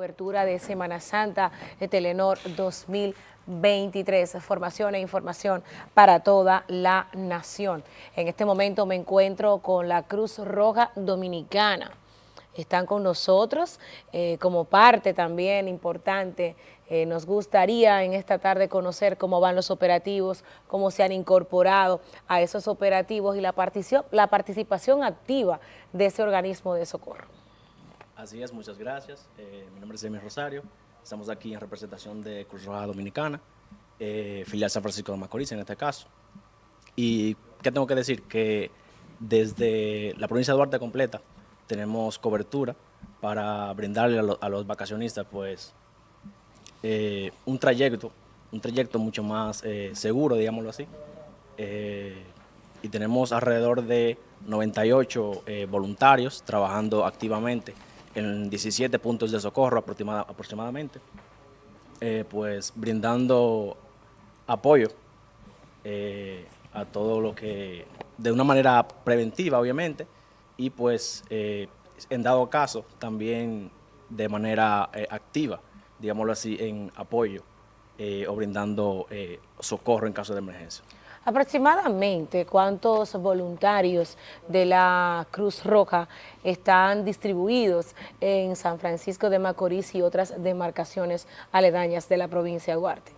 cobertura de Semana Santa de Telenor 2023, formación e información para toda la nación. En este momento me encuentro con la Cruz Roja Dominicana. Están con nosotros eh, como parte también importante. Eh, nos gustaría en esta tarde conocer cómo van los operativos, cómo se han incorporado a esos operativos y la la participación activa de ese organismo de socorro. Así es, muchas gracias. Eh, mi nombre es Emi Rosario. Estamos aquí en representación de Cruz Roja Dominicana, eh, filial San Francisco de Macorís en este caso. Y qué tengo que decir, que desde la provincia de Duarte completa tenemos cobertura para brindarle a, los vacacionistas pues eh, un trayecto, un trayecto mucho más seguro, digámoslo así. y tenemos alrededor de 98 voluntarios trabajando activamente en 17 puntos de socorro aproximadamente, eh, pues brindando apoyo eh, a todo lo que, de una manera preventiva obviamente, y pues eh, en dado caso también de manera activa, digámoslo así, en apoyo o brindando socorro en caso de emergencia. Aproximadamente, ¿cuántos voluntarios de la Cruz Roja están distribuidos en San Francisco de Macorís y otras demarcaciones aledañas de la provincia de Duarte?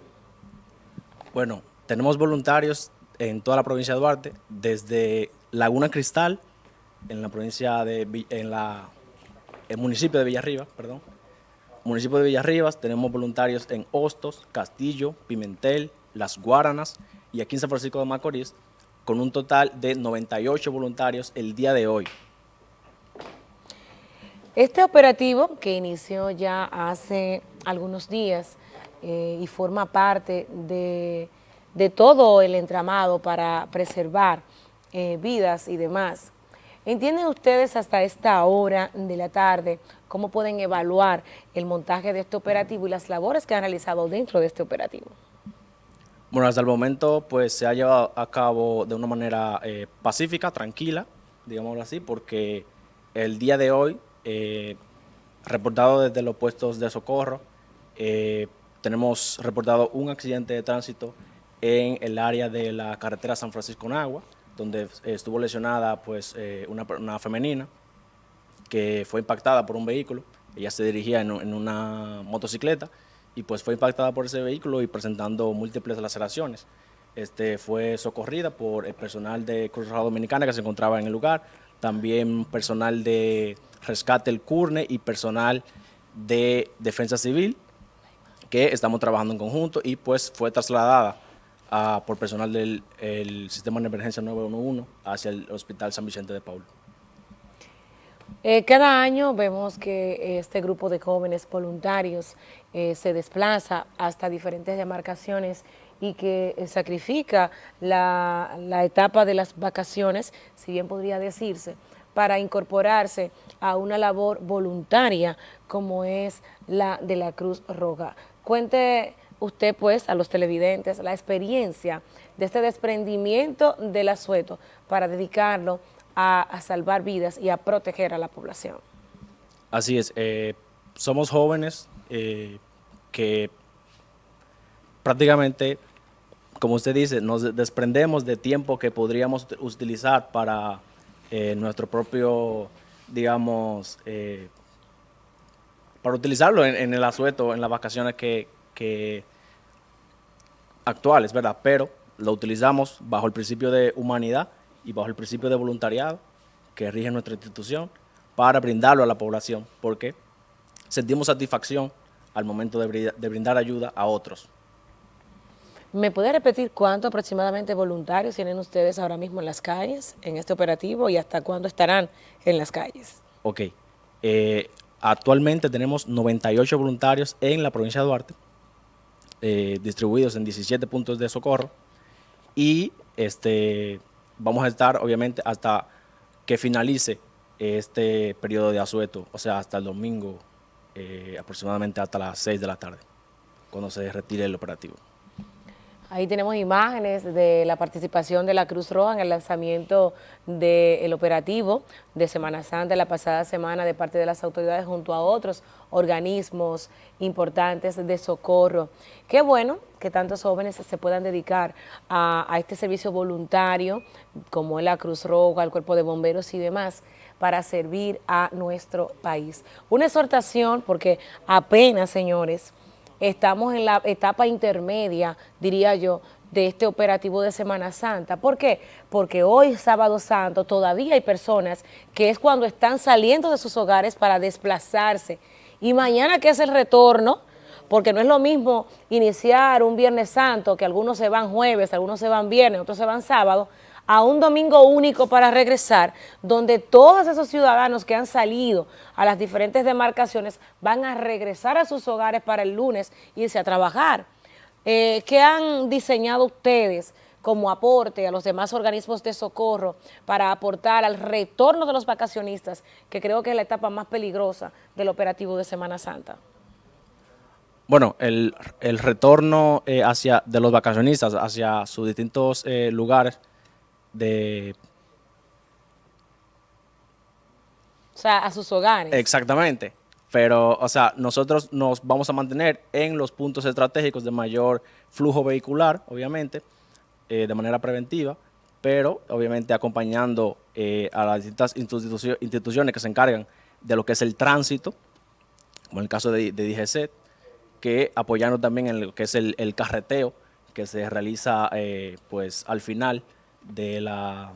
Bueno, tenemos voluntarios en toda la provincia de Duarte, desde Laguna Cristal, en la provincia de, en el municipio de Villarribas, perdón, municipio de Villarribas, tenemos voluntarios en Hostos, Castillo, Pimentel, Las Guaranas, y aquí en San Francisco de Macorís, con un total de 98 voluntarios el día de hoy. Este operativo, que inició ya hace algunos días eh, y forma parte de, todo el entramado para preservar eh, vidas y demás, ¿entienden ustedes hasta esta hora de la tarde cómo pueden evaluar el montaje de este operativo y las labores que han realizado dentro de este operativo? Bueno, hasta el momento pues se ha llevado a cabo de una manera eh, pacífica, tranquila, digámoslo así, porque el día de hoy, eh, reportado desde los puestos de socorro, eh, tenemos reportado un accidente de tránsito en el área de la carretera San Francisco-Nagua, donde estuvo lesionada pues una, una, femenina que fue impactada por un vehículo. Ella se dirigía en una motocicleta y pues fue impactada por ese vehículo y presentando múltiples laceraciones. Este, fue socorrida por el personal de Cruz Roja Dominicana que se encontraba en el lugar, también personal de Rescate El Curne y personal de Defensa Civil, que estamos trabajando en conjunto y pues fue trasladada por personal del Sistema de Emergencia 911 hacia el Hospital San Vicente de Paul. Eh, cada año vemos que este grupo de jóvenes voluntarios eh, se desplaza hasta diferentes demarcaciones y que eh, sacrifica la, la, etapa de las vacaciones, si bien podría decirse, para incorporarse a una labor voluntaria como es la de la Cruz Roja. Cuente usted pues a los televidentes la experiencia de este desprendimiento del asueto para dedicarlo a, salvar vidas y a proteger a la población. Así es, eh, somos jóvenes eh, que prácticamente, como usted dice, nos desprendemos de tiempo que podríamos utilizar para eh, nuestro propio, digamos, para utilizarlo en, el asueto, en las vacaciones que, que actuales, ¿verdad? Pero lo utilizamos bajo el principio de humanidad y bajo el principio de voluntariado que rige nuestra institución para brindarlo a la población, porque sentimos satisfacción al momento de, brindar ayuda a otros. ¿Me puede repetir cuánto aproximadamente voluntarios tienen ustedes ahora mismo en las calles, en este operativo, y hasta cuándo estarán en las calles? Ok. Eh, actualmente tenemos 98 voluntarios en la provincia de Duarte, eh, distribuidos en 17 puntos de socorro, y este, vamos a estar obviamente hasta que finalice este periodo de asueto, o sea, hasta el domingo, eh, aproximadamente hasta las 6 de la tarde, cuando se retire el operativo. Ahí tenemos imágenes de la participación de la Cruz Roja en el lanzamiento del operativo de Semana Santa la pasada semana de parte de las autoridades junto a otros organismos importantes de socorro. Qué bueno que tantos jóvenes se puedan dedicar a, a este servicio voluntario como la Cruz Roja, el Cuerpo de Bomberos y demás para servir a nuestro país. Una exhortación porque apenas, señores, estamos en la etapa intermedia, diría yo, de este operativo de Semana Santa. ¿Por qué? Porque hoy, sábado santo, todavía hay personas que es cuando están saliendo de sus hogares para desplazarse. Y mañana que es el retorno, porque no es lo mismo iniciar un Viernes Santo, que algunos se van jueves, algunos se van viernes, otros se van sábado, a un domingo único para regresar, donde todos esos ciudadanos que han salido a las diferentes demarcaciones van a regresar a sus hogares para el lunes y irse a trabajar. Eh, ¿Qué han diseñado ustedes como aporte a los demás organismos de socorro para aportar al retorno de los vacacionistas, que creo que es la etapa más peligrosa del operativo de Semana Santa? Bueno, el, retorno eh, hacia, de los vacacionistas hacia sus distintos eh, lugares de... O sea, a sus hogares. Exactamente. Pero, o sea, nosotros nos vamos a mantener en los puntos estratégicos de mayor flujo vehicular, obviamente, eh, de manera preventiva, pero obviamente acompañando eh, a las distintas instituciones que se encargan de lo que es el tránsito, como en el caso de, de DGC, que apoyando también en lo que es el, carreteo que se realiza eh, pues al final de, la,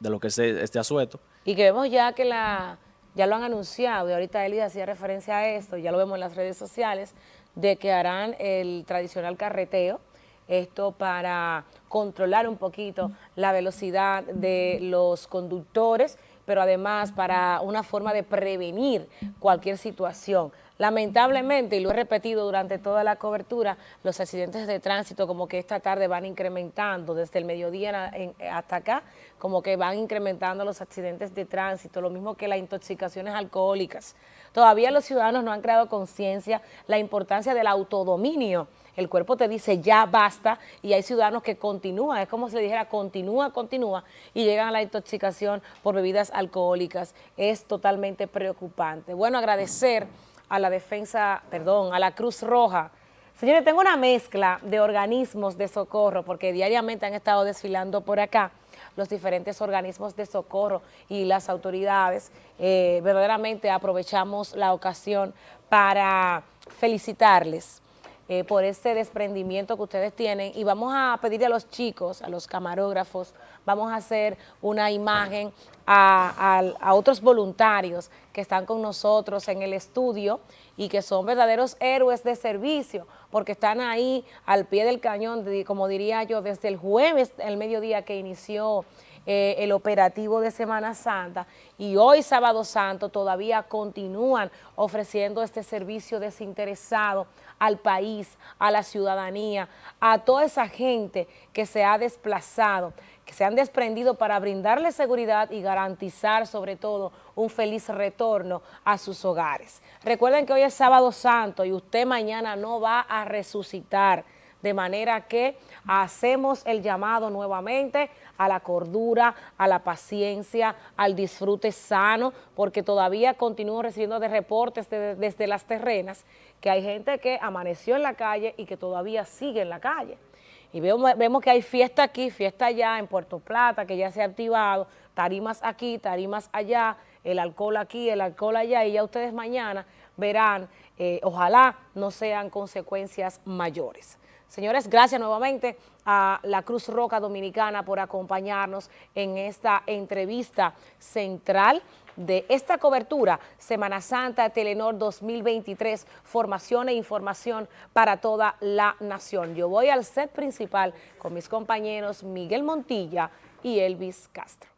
de lo que es este asueto. Y que vemos ya que la, ya lo han anunciado, y ahorita Eli hacía referencia a esto, ya lo vemos en las redes sociales, de que harán el tradicional carreteo, esto para controlar un poquito la velocidad de los conductores, pero además para una forma de prevenir cualquier situación. Lamentablemente, y lo he repetido durante toda la cobertura, los accidentes de tránsito como que esta tarde van incrementando desde el mediodía hasta acá, como que van incrementando los accidentes de tránsito, lo mismo que las intoxicaciones alcohólicas. Todavía los ciudadanos no han creado conciencia la importancia del autodominio, el cuerpo te dice ya basta y hay ciudadanos que continúan, es como si dijera continúa, continúa y llegan a la intoxicación por bebidas alcohólicas. Es totalmente preocupante. Bueno, agradecer a la defensa, perdón, a la Cruz Roja. Señores, tengo una mezcla de organismos de socorro porque diariamente han estado desfilando por acá los diferentes organismos de socorro y las autoridades. Eh, verdaderamente aprovechamos la ocasión para felicitarles eh, por este desprendimiento que ustedes tienen. Y vamos a pedirle a los chicos, a los camarógrafos, vamos a hacer una imagen a, otros voluntarios que están con nosotros en el estudio y que son verdaderos héroes de servicio porque están ahí al pie del cañón, como diría yo, desde el jueves, el mediodía que inició eh, el operativo de Semana Santa y hoy sábado santo todavía continúan ofreciendo este servicio desinteresado al país, a la ciudadanía, a toda esa gente que se ha desplazado, que se han desprendido para brindarle seguridad y garantizar sobre todo un feliz retorno a sus hogares. Recuerden que hoy es sábado santo y usted mañana no va a resucitar, de manera que hacemos el llamado nuevamente a la cordura, a la paciencia, al disfrute sano, porque todavía continúo recibiendo de reportes desde las terrenas que hay gente que amaneció en la calle y que todavía sigue en la calle. Y vemos, que hay fiesta aquí, fiesta allá en Puerto Plata, que ya se ha activado, tarimas aquí, tarimas allá, el alcohol aquí, el alcohol allá, y ya ustedes mañana verán, eh, ojalá no sean consecuencias mayores. Señores, gracias nuevamente a la Cruz Roca Dominicana por acompañarnos en esta entrevista central de esta cobertura Semana Santa Telenor 2023, formación e información para toda la nación. Yo voy al set principal con mis compañeros Miguel Montilla y Elvis Castro.